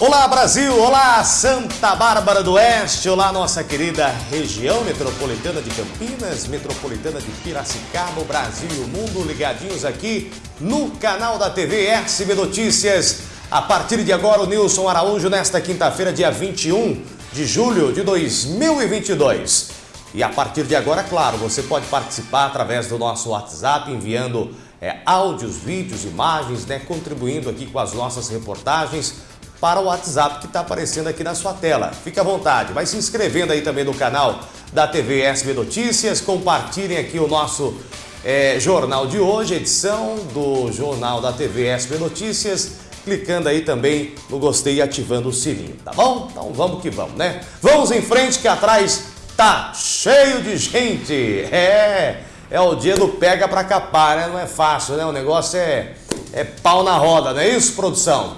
Olá Brasil, olá Santa Bárbara do Oeste, olá nossa querida região metropolitana de Campinas, metropolitana de Piracicaba, Brasil e o mundo ligadinhos aqui no canal da TV SB Notícias. A partir de agora o Nilson Araújo nesta quinta-feira, dia 21 de julho de 2022. E a partir de agora, claro, você pode participar através do nosso WhatsApp enviando é, áudios, vídeos, imagens, né, contribuindo aqui com as nossas reportagens para o WhatsApp que está aparecendo aqui na sua tela. Fique à vontade, vai se inscrevendo aí também no canal da TV SB Notícias, compartilhem aqui o nosso é, jornal de hoje, edição do jornal da TV SB Notícias, clicando aí também no gostei e ativando o sininho, tá bom? Então vamos que vamos, né? Vamos em frente que atrás tá cheio de gente, é... É o dia do pega pra capar, né? Não é fácil, né? O negócio é, é pau na roda, não é isso, produção?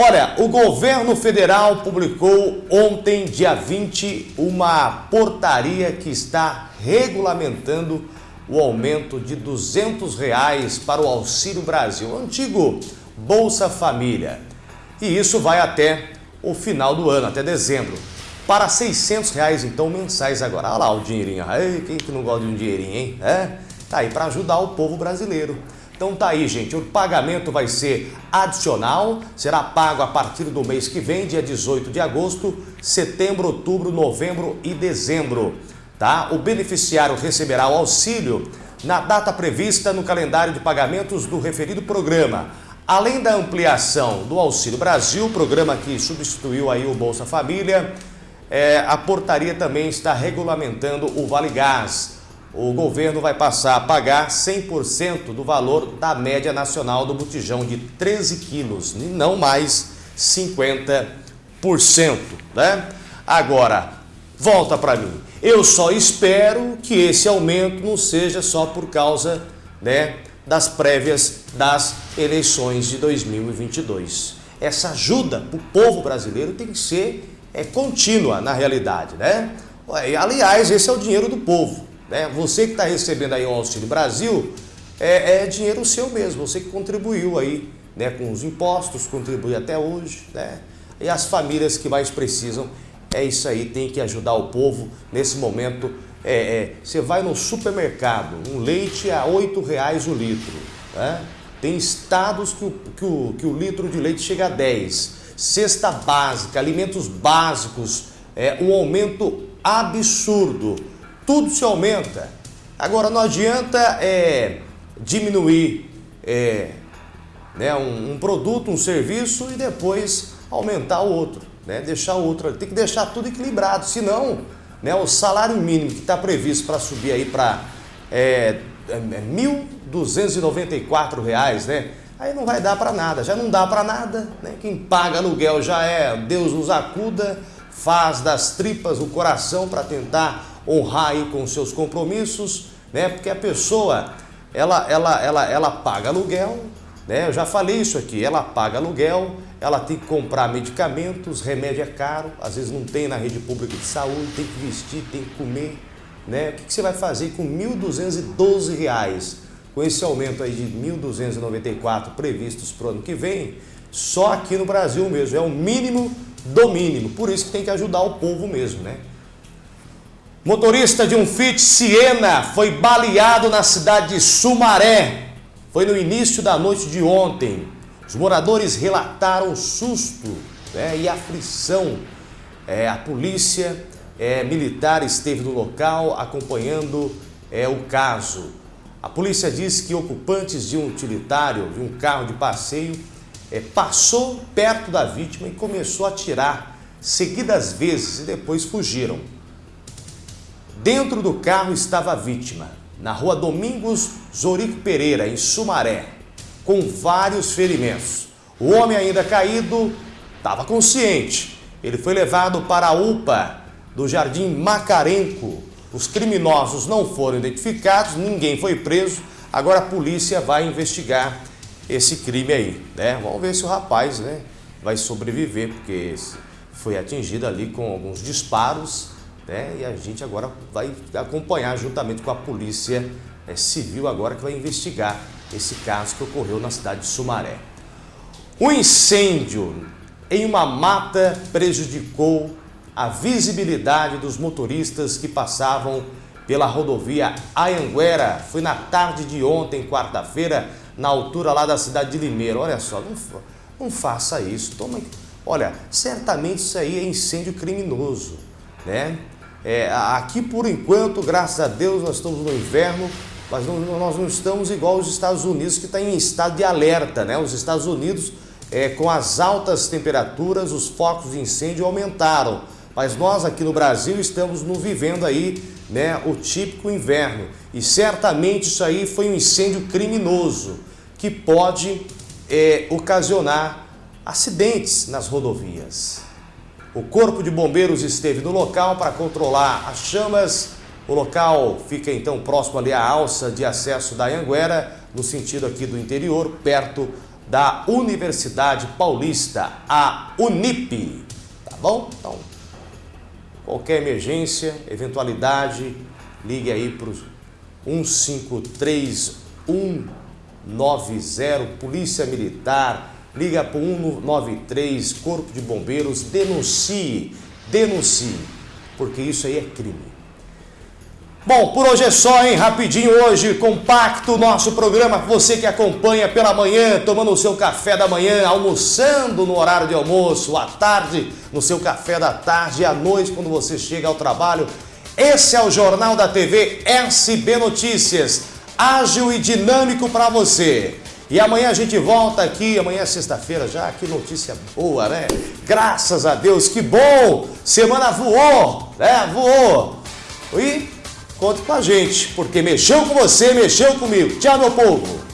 Olha, o governo federal publicou ontem, dia 20, uma portaria que está regulamentando o aumento de 200 reais para o Auxílio Brasil, o antigo Bolsa Família. E isso vai até o final do ano, até dezembro. Para 600 reais, então, mensais agora. Olha lá o dinheirinho. Ei, quem que não gosta de um dinheirinho, hein? É? Tá aí para ajudar o povo brasileiro. Então tá aí, gente, o pagamento vai ser adicional, será pago a partir do mês que vem, dia 18 de agosto, setembro, outubro, novembro e dezembro. Tá? O beneficiário receberá o auxílio na data prevista no calendário de pagamentos do referido programa. Além da ampliação do Auxílio Brasil, programa que substituiu aí o Bolsa Família, é, a portaria também está regulamentando o Vale Gás o governo vai passar a pagar 100% do valor da média nacional do botijão de 13 quilos e não mais 50%. Né? Agora, volta para mim. Eu só espero que esse aumento não seja só por causa né, das prévias das eleições de 2022. Essa ajuda para o povo brasileiro tem que ser é, contínua na realidade. Né? Aliás, esse é o dinheiro do povo. Né? Você que está recebendo aí o Auxílio Brasil, é, é, dinheiro seu mesmo, você que contribuiu aí né, com os impostos, contribui até hoje. Né? E as famílias que mais precisam, é isso aí, tem que ajudar o povo nesse momento. É, é, você vai no supermercado, um leite a R$ reais o litro. Né? Tem estados que o, que, o, que o litro de leite chega a 10. Cesta básica, alimentos básicos, é, um aumento absurdo tudo se aumenta. Agora, não adianta é, diminuir é, né, um, um, produto, um serviço e depois aumentar o outro, né, deixar o outro. Tem que deixar tudo equilibrado, senão né, o salário mínimo que está previsto para subir aí para é, é, R$ 1.294, né, aí não vai dar para nada, já não dá para nada. Né, quem paga aluguel já é Deus nos acuda, faz das tripas o coração para tentar honrar aí com seus compromissos, né? Porque a pessoa, ela, ela, ela, ela paga aluguel, né? Eu já falei isso aqui, ela paga aluguel, ela tem que comprar medicamentos, remédio é caro, às vezes não tem na rede pública de saúde, tem que vestir, tem que comer, né? O que, você vai fazer com R$ 1.212? Com esse aumento aí de 1.294 previstos para o ano que vem, só aqui no Brasil mesmo, é o mínimo do mínimo. Por isso que tem que ajudar o povo mesmo, né? Motorista de um Fit Siena foi baleado na cidade de Sumaré. Foi no início da noite de ontem. Os moradores relataram susto né, e aflição. É, a polícia é, militar esteve no local acompanhando é, o caso. A polícia diz que ocupantes de um utilitário, de um carro de passeio, é, passou perto da vítima e começou a atirar seguidas vezes e depois fugiram. Dentro do carro estava a vítima, na rua Domingos Zorico Pereira, em Sumaré, com vários ferimentos. O homem ainda caído estava consciente. Ele foi levado para a UPA do Jardim Macarenco. Os criminosos não foram identificados, ninguém foi preso. Agora a polícia vai investigar esse crime aí, né? Vamos ver se o rapaz, né, vai sobreviver, porque foi atingido ali com alguns disparos né? E a gente agora vai acompanhar juntamente com a polícia é, civil agora que vai investigar esse caso que ocorreu na cidade de Sumaré. O incêndio em uma mata prejudicou a visibilidade dos motoristas que passavam pela rodovia Ayanguera. Foi na tarde de ontem, quarta-feira, na altura lá da cidade de Limeira. Olha só, não, não faça isso. Toma, olha, certamente isso aí é incêndio criminoso, né? É, aqui, por enquanto, graças a Deus, nós estamos no inverno, mas não, nós não estamos igual os Estados Unidos, que está em estado de alerta, né? Os Estados Unidos, é, com as altas temperaturas, os focos de incêndio aumentaram. Mas nós aqui no Brasil estamos no, vivendo aí né, o típico inverno. E certamente isso aí foi um incêndio criminoso que pode é, ocasionar acidentes nas rodovias. O Corpo de Bombeiros esteve no local para controlar as chamas. O local fica então próximo ali à alça de acesso da Anguera, no sentido aqui do interior, perto da Universidade Paulista, a Unip. Tá bom? Então, qualquer emergência, eventualidade, ligue aí para o 153190, Polícia Militar, liga para o 193, Corpo de Bombeiros, denuncie, denuncie, porque isso aí é crime. Bom, por hoje é só, hein? Rapidinho hoje, compacto nosso programa. Você que acompanha pela manhã, tomando o seu café da manhã, almoçando no horário de almoço, à tarde, no seu café da tarde à noite, quando você chega ao trabalho. Esse é o Jornal da TV SB Notícias, ágil e dinâmico para você. E amanhã a gente volta aqui, amanhã é sexta-feira já, que notícia boa, né? Graças a Deus, que bom! Semana voou, né? Voou. E conte com a gente, porque mexeu com você, mexeu comigo. Tchau, meu povo!